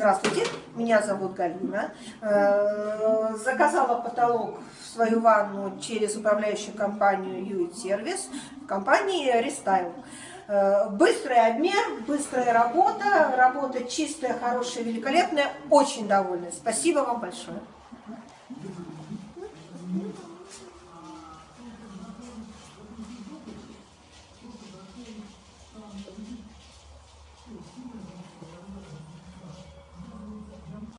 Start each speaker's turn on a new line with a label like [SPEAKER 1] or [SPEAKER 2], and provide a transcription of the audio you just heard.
[SPEAKER 1] Здравствуйте, меня зовут Галина. Э, заказала потолок в свою ванну через управляющую компанию Юит Сервис в компании Рестайл. Э, быстрый обмен, быстрая работа, работа чистая, хорошая, великолепная. Очень довольна. Спасибо вам большое.